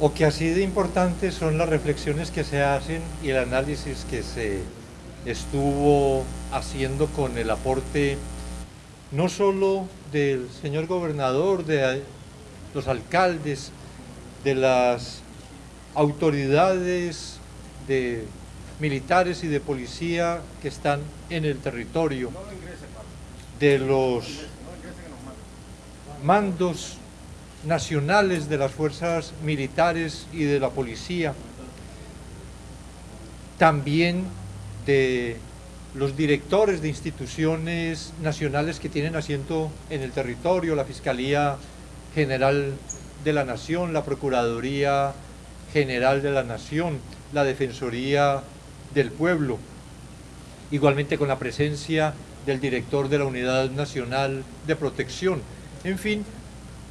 o que así de importantes son las reflexiones que se hacen y el análisis que se estuvo haciendo con el aporte no solo del señor gobernador, de los alcaldes, de las autoridades de militares y de policía que están en el territorio, de los mandos nacionales de las fuerzas militares y de la policía, también de los directores de instituciones nacionales que tienen asiento en el territorio, la Fiscalía General de la Nación, la Procuraduría General de la Nación, la Defensoría del Pueblo, igualmente con la presencia del director de la Unidad Nacional de Protección. En fin,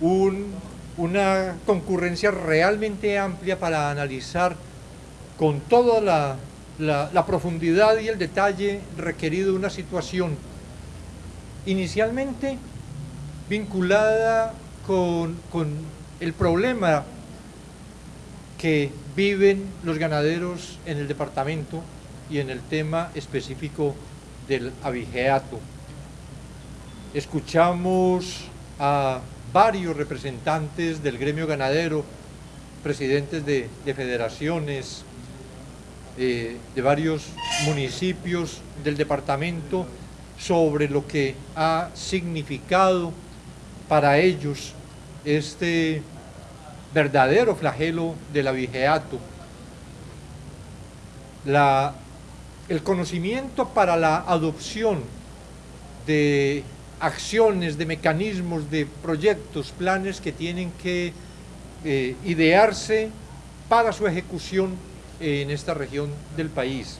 una concurrencia realmente amplia para analizar con toda la, profundidad y el detalle requerido una situación inicialmente vinculada con, con el problema que viven los ganaderos en el departamento y en el tema específico del abigeato. Escuchamos a varios representantes del gremio ganadero, presidentes de, federaciones, eh, de varios municipios del departamento, sobre lo que ha significado para ellos este verdadero flagelo del abigeato. La, el conocimiento para la adopción de acciones, de mecanismos, de proyectos, planes que tienen que eh, idearse para su ejecución en esta región del país.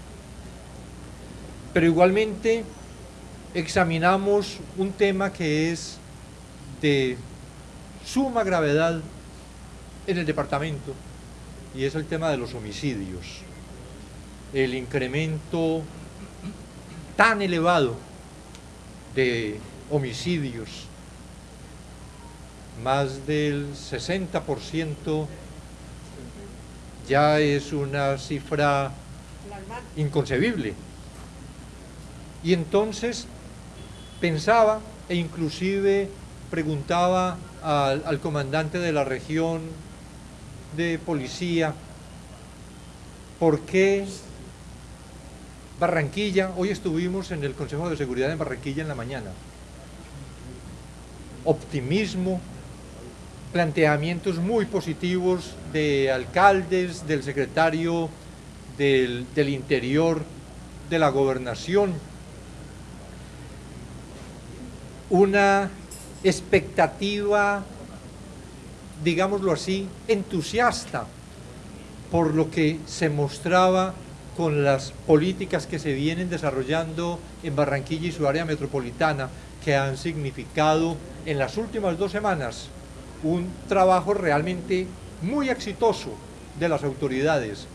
Pero igualmente examinamos un tema que es de suma gravedad en el departamento y es el tema de los homicidios. El incremento tan elevado de homicidios, más del 60% ya es una cifra inconcebible. Y entonces pensaba e inclusive preguntaba al, al, comandante de la región de policía por qué Barranquilla, hoy estuvimos en el Consejo de Seguridad en Barranquilla en la mañana, optimismo, planteamientos muy positivos de alcaldes, del secretario del, Interior, de la gobernación, una expectativa, digámoslo así, entusiasta por lo que se mostraba con las políticas que se vienen desarrollando en Barranquilla y su área metropolitana, que han significado en las últimas dos semanas un trabajo realmente muy exitoso de las autoridades,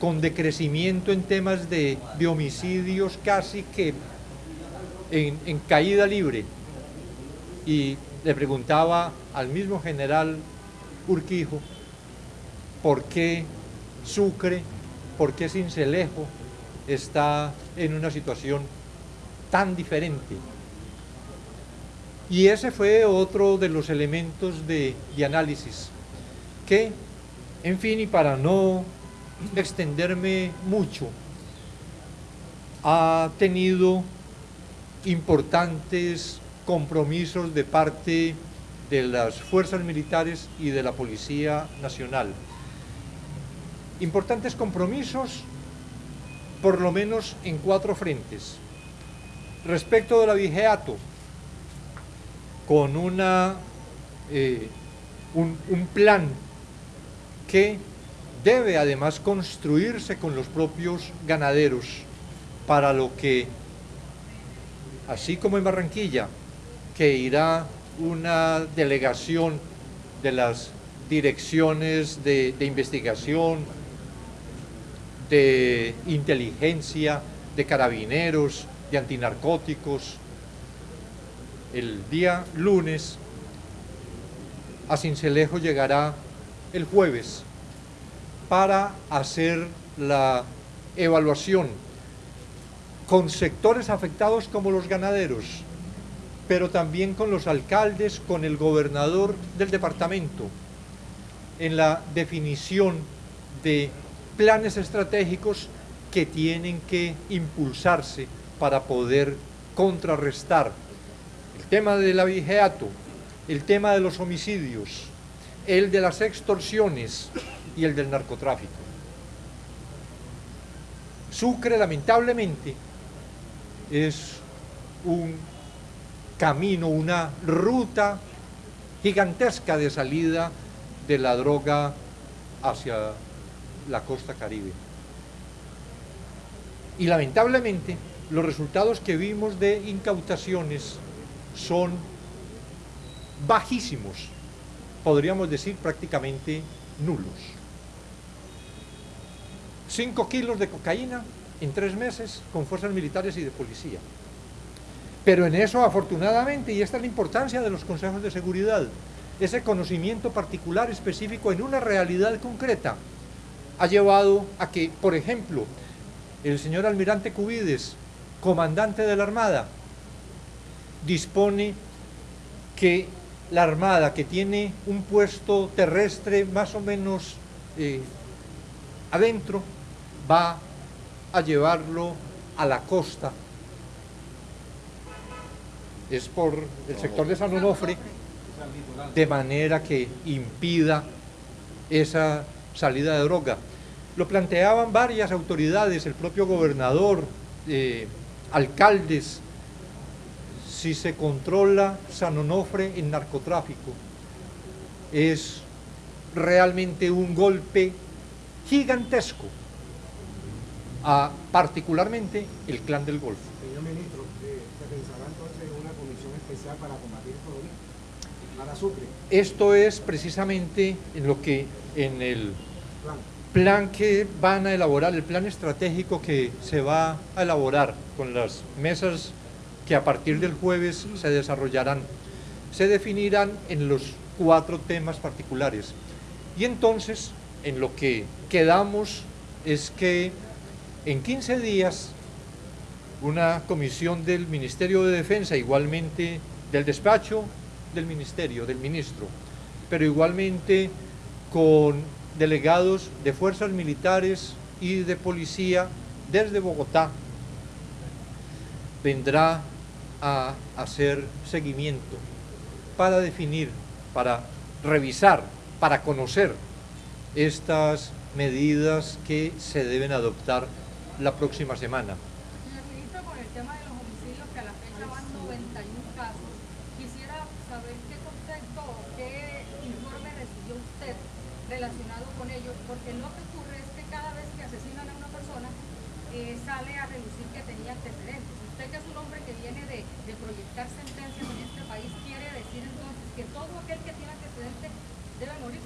con decrecimiento en temas de, homicidios casi que en, en caída libre. Y le preguntaba al mismo general Urquijo por qué Sucre, por qué Cincelejo está en una situación tan diferente y ese fue otro de los elementos de, análisis que, en fin, y para no extenderme mucho, ha tenido importantes compromisos de parte de las fuerzas militares y de la Policía Nacional. Importantes compromisos, por lo menos en cuatro frentes. Respecto del abigeato, con una, eh, un, plan que debe además construirse con los propios ganaderos para lo que, así como en Barranquilla, que irá una delegación de las direcciones de, investigación, de inteligencia, de carabineros, de antinarcóticos, el día lunes a Cincelejo llegará el jueves para hacer la evaluación con sectores afectados como los ganaderos, pero también con los alcaldes, con el gobernador del departamento, en la definición de planes estratégicos que tienen que impulsarse para poder contrarrestar el tema del abigeato, el tema de los homicidios, el de las extorsiones y el del narcotráfico. Sucre, lamentablemente, es un camino, una ruta gigantesca de salida de la droga hacia la costa caribe. Y lamentablemente, los resultados que vimos de incautaciones son bajísimos, podríamos decir prácticamente nulos. 5 kilos de cocaína en tres meses con fuerzas militares y de policía. Pero en eso, afortunadamente, y esta es la importancia de los consejos de seguridad, ese conocimiento particular específico en una realidad concreta, ha llevado a que, por ejemplo, el señor almirante Cubides, comandante de la Armada, dispone que la Armada, que tiene un puesto terrestre más o menos eh, adentro, va a llevarlo a la costa. Es por el sector de San Onofre, de manera que impida esa salida de droga. Lo planteaban varias autoridades, el propio gobernador, eh, alcaldes, si se controla San Onofre en narcotráfico, es realmente un golpe gigantesco a particularmente el clan del Golfo. Señor ministro, eh, ¿se pensará entonces en una comisión especial para combatir esto para Sucre? Esto es precisamente en lo que en el plan. plan que van a elaborar, el plan estratégico que se va a elaborar con las mesas que a partir del jueves se desarrollarán, se definirán en los cuatro temas particulares. Y entonces, en lo que quedamos es que en 15 días una comisión del Ministerio de Defensa, igualmente del despacho del Ministerio, del Ministro, pero igualmente con delegados de fuerzas militares y de policía desde Bogotá, vendrá a hacer seguimiento para definir, para revisar, para conocer estas medidas que se deben adoptar la próxima semana. Señor ministro, con el tema de los homicidios que a la fecha van 91 casos, quisiera saber qué concepto o qué informe recibió usted relacionado con ellos, porque lo que ocurre es que cada vez que asesinan a una persona eh, sale a relucir que tenía antecedentes. Usted que es un hombre que viene de, proyectar sentencias en este país, ¿quiere decir entonces que todo aquel que tiene antecedentes debe morirse?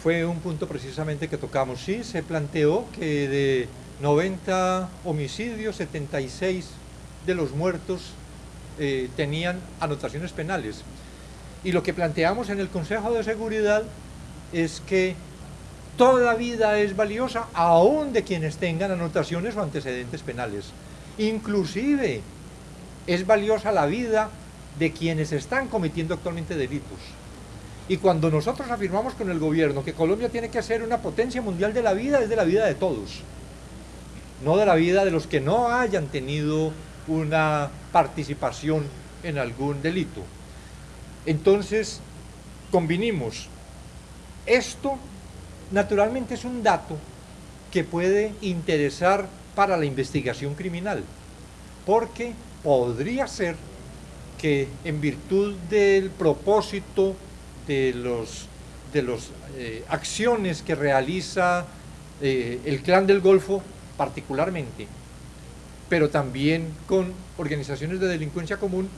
Fue un punto precisamente que tocamos. Sí, se planteó que de 90 homicidios, 76 de los muertos eh, tenían anotaciones penales. Y lo que planteamos en el Consejo de Seguridad es que toda vida es valiosa, aún de quienes tengan anotaciones o antecedentes penales. Inclusive es valiosa la vida de quienes están cometiendo actualmente delitos. Y cuando nosotros afirmamos con el gobierno que Colombia tiene que ser una potencia mundial de la vida, es de la vida de todos, no de la vida de los que no hayan tenido una participación en algún delito. Entonces, convinimos esto naturalmente es un dato que puede interesar para la investigación criminal, porque podría ser que en virtud del propósito de de las eh, acciones que realiza eh, el clan del Golfo particularmente, pero también con organizaciones de delincuencia común,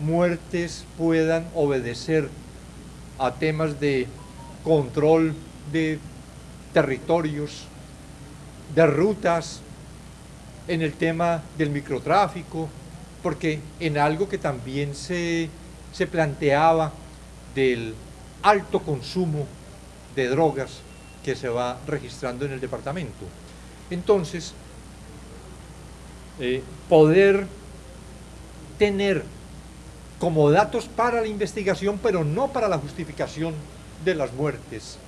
muertes puedan obedecer a temas de control de territorios, de rutas, en el tema del microtráfico, porque en algo que también se, se planteaba del alto consumo de drogas que se va registrando en el departamento. Entonces, eh, poder tener como datos para la investigación, pero no para la justificación de las muertes.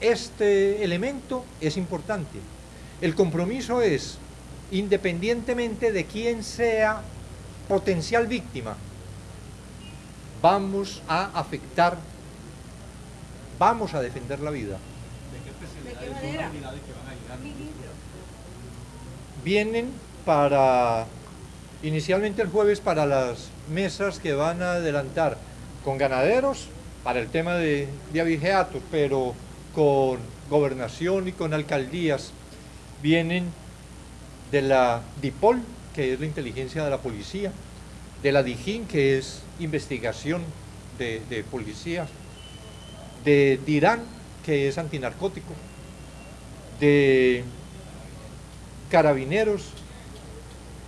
Este elemento es importante. El compromiso es, independientemente de quién sea potencial víctima, vamos a afectar, vamos a defender la vida. ¿De qué especialidades son las unidades que van a llegar? Vienen para, inicialmente el jueves, para las mesas que van a adelantar con ganaderos, para el tema de, de abigeatos, pero con gobernación y con alcaldías, vienen de la DIPOL, que es la inteligencia de la policía, de la DIJÍN, que es investigación de, de policía, de DIRAN, que es antinarcótico, de carabineros,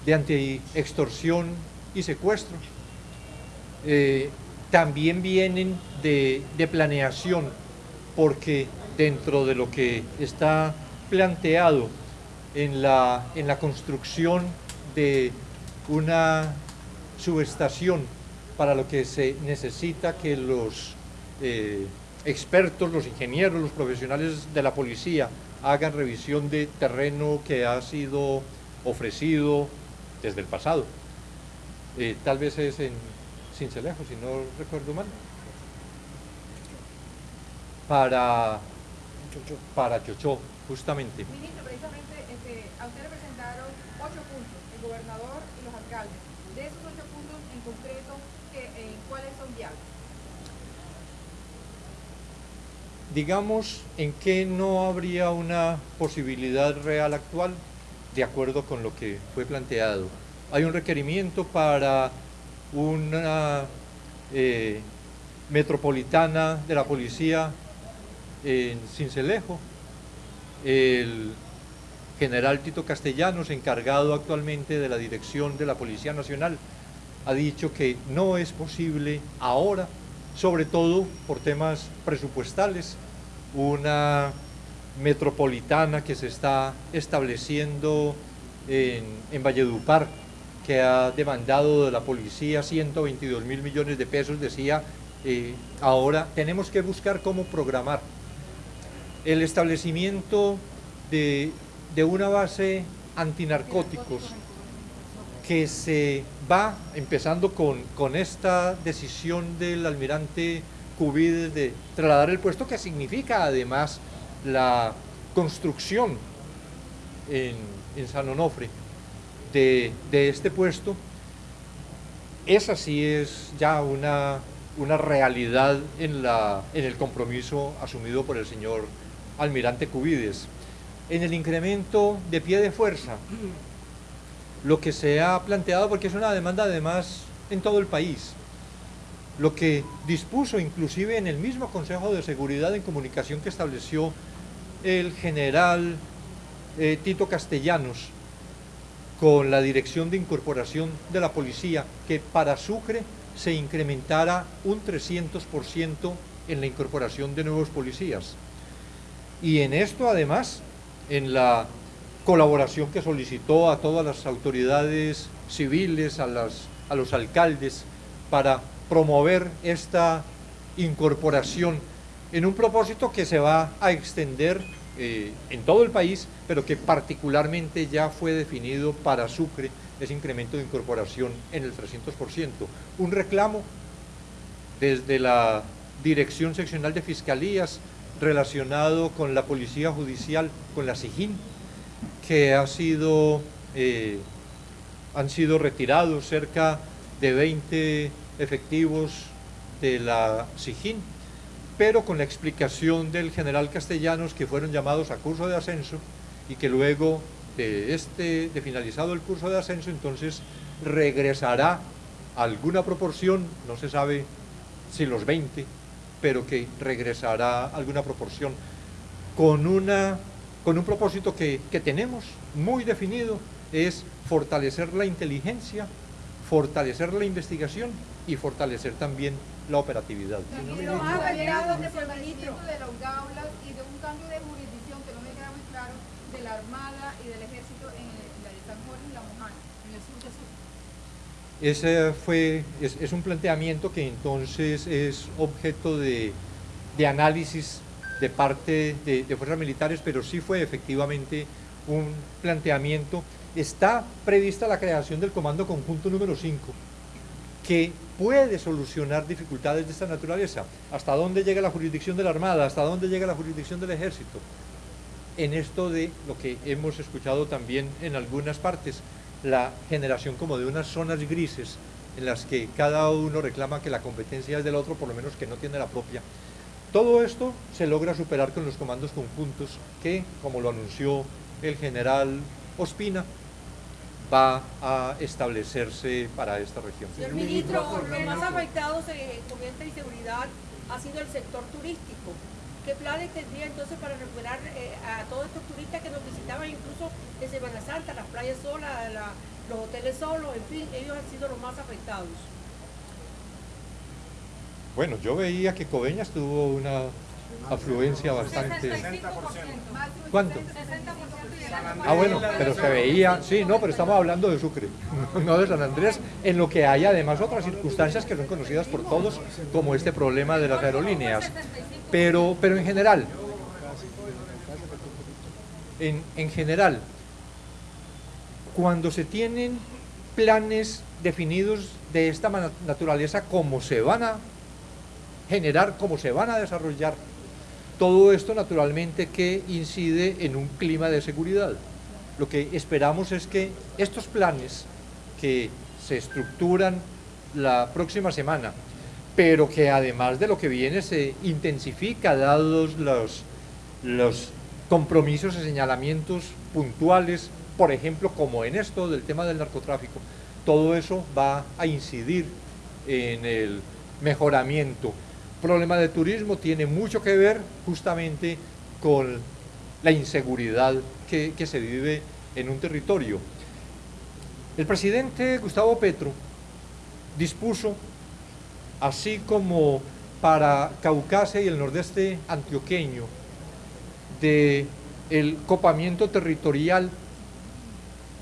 de anti-extorsión y secuestro. Eh, también vienen de planeación, porque dentro de lo que está planteado en la, en la construcción de una subestación para lo que se necesita que los eh, expertos, los ingenieros, los profesionales de la policía hagan revisión de terreno que ha sido ofrecido desde el pasado. Eh, tal vez es en Cincelejo, si no recuerdo mal. Para, para Chochó, justamente. Ministro, precisamente a usted le presentaron ocho puntos, el gobernador y los alcaldes. De esos ocho puntos en concreto, ¿qué, eh, ¿cuáles son viables? digamos, en que no habría una posibilidad real actual de acuerdo con lo que fue planteado. Hay un requerimiento para una eh, metropolitana de la policía en Cincelejo. El general Tito Castellanos, encargado actualmente de la dirección de la Policía Nacional, ha dicho que no es posible ahora sobre todo por temas presupuestales, una metropolitana que se está estableciendo en, Valledupar, que ha demandado de la policía 122 mil millones de pesos, decía, eh, ahora tenemos que buscar cómo programar el establecimiento de, de una base antinarcóticos que se va, empezando con, con esta decisión del almirante Cubides de trasladar el puesto, que significa además la construcción en, en San Onofre de, de, este puesto, esa sí es ya una, una realidad en, la, en el compromiso asumido por el señor almirante Cubides. En el incremento de pie de fuerza, lo que se ha planteado, porque es una demanda además en todo el país, lo que dispuso inclusive en el mismo Consejo de Seguridad en Comunicación que estableció el general eh, Tito Castellanos con la Dirección de Incorporación de la Policía, que para Sucre se incrementara un 300% en la incorporación de nuevos policías. Y en esto además, en la colaboración que solicitó a todas las autoridades civiles, a, las, a los alcaldes, para promover esta incorporación en un propósito que se va a extender eh, en todo el país, pero que particularmente ya fue definido para Sucre, ese incremento de incorporación en el 300%. Un reclamo desde la Dirección Seccional de Fiscalías relacionado con la Policía Judicial, con la SIGIN, que ha sido, eh, han sido retirados cerca de 20 efectivos de la SIGIN, pero con la explicación del general Castellanos que fueron llamados a curso de ascenso y que luego de, este, de finalizado el curso de ascenso, entonces regresará alguna proporción, no se sabe si los 20, pero que regresará alguna proporción con una con un propósito que, que, tenemos muy definido, es fortalecer la inteligencia, fortalecer la investigación y fortalecer también la operatividad. Ministro, ha hablado de fortalecimiento de las gaulas y de un cambio de jurisdicción que no me queda muy claro de la Armada y del Ejército en la de San Jorge y la Mojana, en el sur de sur. Ese fue, es, un planteamiento que entonces es objeto de, de análisis de parte de, de fuerzas militares, pero sí fue efectivamente un planteamiento. Está prevista la creación del Comando Conjunto número 5, que puede solucionar dificultades de esta naturaleza. ¿Hasta dónde llega la jurisdicción de la Armada? ¿Hasta dónde llega la jurisdicción del Ejército? En esto de lo que hemos escuchado también en algunas partes, la generación como de unas zonas grises en las que cada uno reclama que la competencia es del otro, por lo menos que no tiene la propia. Todo esto se logra superar con los comandos conjuntos que, como lo anunció el general Ospina, va a establecerse para esta región. Señor ministro, los más afectados en comenta y seguridad ha sido el sector turístico. ¿Qué planes tendría entonces para recuperar eh, a todos estos turistas que nos visitaban incluso en Semana Santa, las playas solas, la, los hoteles solos, en fin, ellos han sido los más afectados? Bueno, yo veía que Coveñas tuvo una afluencia bastante... 65%. ¿Cuánto? 60% y el año Ah, bueno, pero se veía, sí, no, pero estamos hablando de Sucre, no de San Andrés, en lo que hay además otras circunstancias que son conocidas por todos, como este problema de las aerolíneas. Pero, pero en general, en, en general, cuando se tienen planes definidos de esta naturaleza, cómo se van a generar, cómo se van a desarrollar, todo esto naturalmente que incide en un clima de seguridad. Lo que esperamos es que estos planes que se estructuran la próxima semana, pero que además de lo que viene se intensifica dados los, los compromisos y señalamientos puntuales, por ejemplo, como en esto del tema del narcotráfico, todo eso va a incidir en el mejoramiento. Problema de turismo tiene mucho que ver justamente con la inseguridad que, se vive en un territorio. El presidente Gustavo Petro dispuso, así como para Caucasia y el nordeste antioqueño, de el copamiento territorial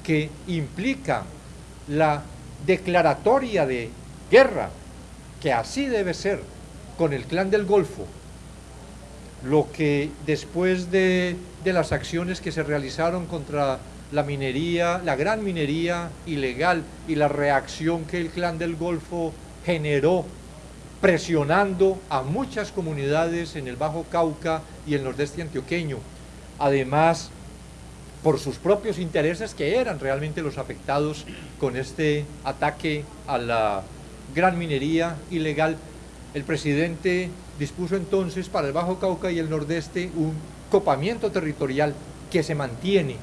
que implica la declaratoria de guerra, que así debe ser, con el clan del Golfo, lo que después de, de las acciones que se realizaron contra la minería, la gran minería ilegal y la reacción que el clan del Golfo generó presionando a muchas comunidades en el Bajo Cauca y el nordeste antioqueño. Además, por sus propios intereses que eran realmente los afectados con este ataque a la gran minería ilegal, el presidente dispuso entonces para el Bajo Cauca y el nordeste un copamiento territorial que se mantiene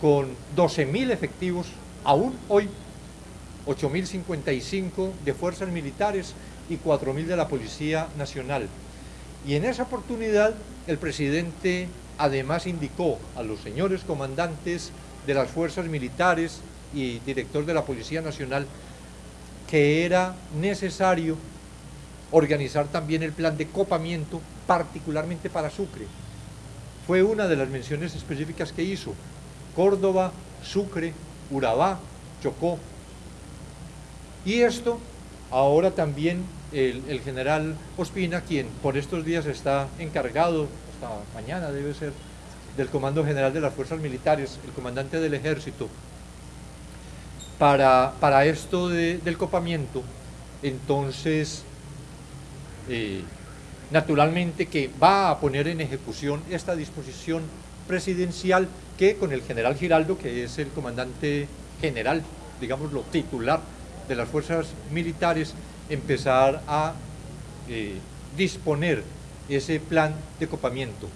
con 12.000 efectivos, aún hoy 8.055 de fuerzas militares y 4.000 de la Policía Nacional. Y en esa oportunidad el presidente además indicó a los señores comandantes de las fuerzas militares y director de la Policía Nacional que era necesario organizar también el plan de copamiento, particularmente para Sucre. Fue una de las menciones específicas que hizo. Córdoba, Sucre, Urabá, Chocó. Y esto, ahora también el, general Ospina, quien por estos días está encargado, hasta mañana debe ser, del Comando General de las Fuerzas Militares, el comandante del Ejército, para, para esto de- del copamiento, entonces, eh, naturalmente que va a poner en ejecución esta disposición presidencial que con el general Giraldo, que es el comandante general, digámoslo, titular de las fuerzas militares, empezar a eh, disponer ese plan de copamiento.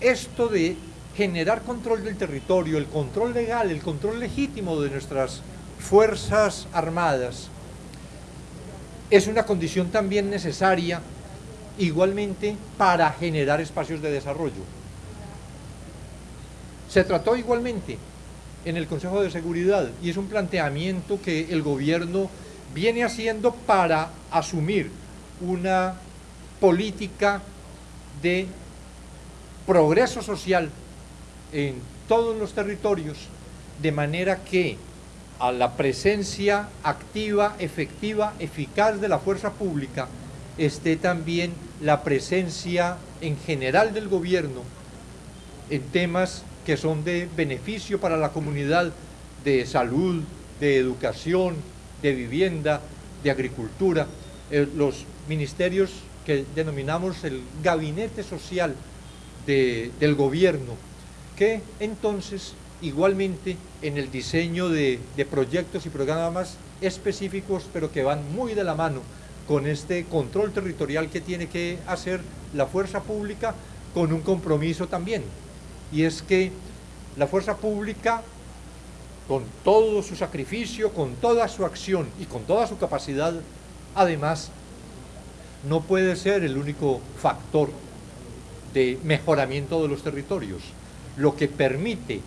Esto de generar control del territorio, el control legal, el control legítimo de nuestras fuerzas armadas, es una condición también necesaria igualmente para generar espacios de desarrollo. Se trató igualmente en el Consejo de Seguridad y es un planteamiento que el gobierno viene haciendo para asumir una política de progreso social en todos los territorios, de manera que a la presencia activa, efectiva, eficaz de la fuerza pública esté también la presencia en general del gobierno en temas que son de beneficio para la comunidad de salud, de educación, de vivienda, de agricultura, eh, los ministerios que denominamos el gabinete social de- del gobierno, que entonces igualmente en el diseño de, de proyectos y programas específicos, pero que van muy de la mano con este control territorial que tiene que hacer la fuerza pública con un compromiso también. Y es que la fuerza pública, con todo su sacrificio, con toda su acción y con toda su capacidad, además, no puede ser el único factor de mejoramiento de los territorios. Lo que permite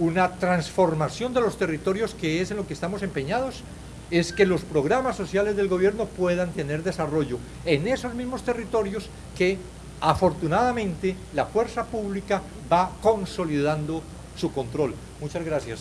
una transformación de los territorios, que es en lo que estamos empeñados, es que los programas sociales del gobierno puedan tener desarrollo en esos mismos territorios que afortunadamente la fuerza pública va consolidando su control. Muchas gracias.